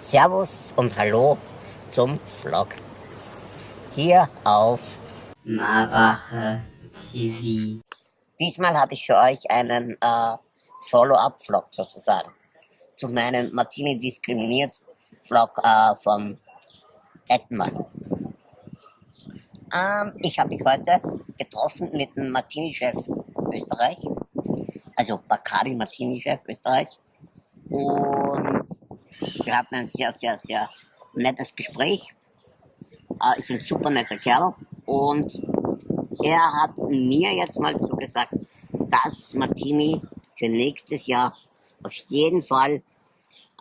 Servus und Hallo zum Vlog. Hier auf Marbacher TV. Diesmal habe ich für euch einen äh, Follow-up-Vlog sozusagen zu meinem Martini diskriminiert Vlog äh, vom letzten Mal. Ähm, ich habe mich heute getroffen mit dem Martini-Chef Österreich, also Bacardi Martini-Chef Österreich und wir hatten ein sehr, sehr, sehr nettes Gespräch. Äh, ist ein super netter Kerl und er hat mir jetzt mal so gesagt, dass Martini für nächstes Jahr auf jeden Fall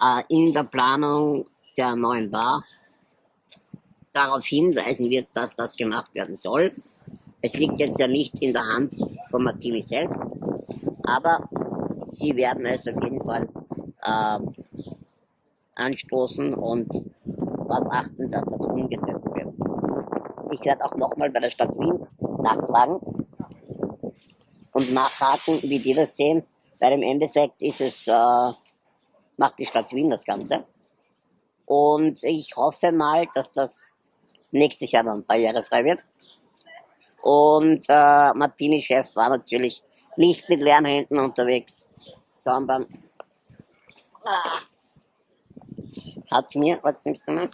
äh, in der Planung der neuen Bar darauf hinweisen wird, dass das gemacht werden soll. Es liegt jetzt ja nicht in der Hand von Martini selbst, aber sie werden es auf jeden Fall äh, anstoßen und darauf achten, dass das umgesetzt wird. Ich werde auch nochmal bei der Stadt Wien nachfragen und nachhaken, wie die das sehen, weil im Endeffekt ist es, äh, macht die Stadt Wien das Ganze. Und ich hoffe mal, dass das nächstes Jahr dann barrierefrei wird. Und äh, Martini-Chef war natürlich nicht mit leeren unterwegs, sondern ah, hat mir, warte, nimmst du mal,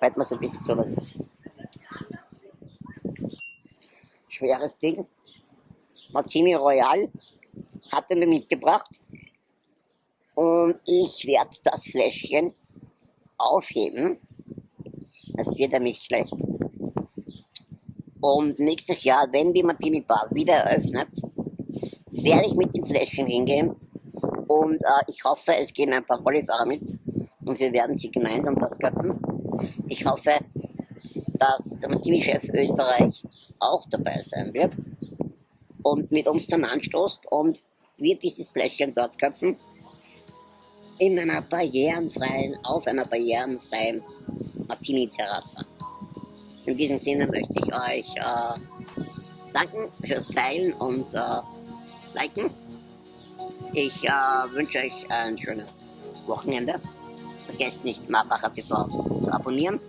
halt mal so ein bisschen so, das ist schweres Ding. Martini Royal hat er mir mitgebracht und ich werde das Fläschchen aufheben. Es wird nämlich schlecht. Und nächstes Jahr, wenn die Martini Bar wieder eröffnet, werde ich mit dem Fläschchen hingehen und äh, ich hoffe, es gehen ein paar Rollifahrer mit und wir werden sie gemeinsam dort köpfen. Ich hoffe, dass der Martini-Chef Österreich auch dabei sein wird und mit uns dann anstoßt und wir dieses Fläschchen dort köpfen in einer barrierenfreien, auf einer barrierenfreien Martini-Terrasse. In diesem Sinne möchte ich euch äh, danken fürs Teilen und äh, Liken. Ich äh, wünsche euch ein schönes Wochenende. Vergesst nicht, Marbacher TV zu abonnieren.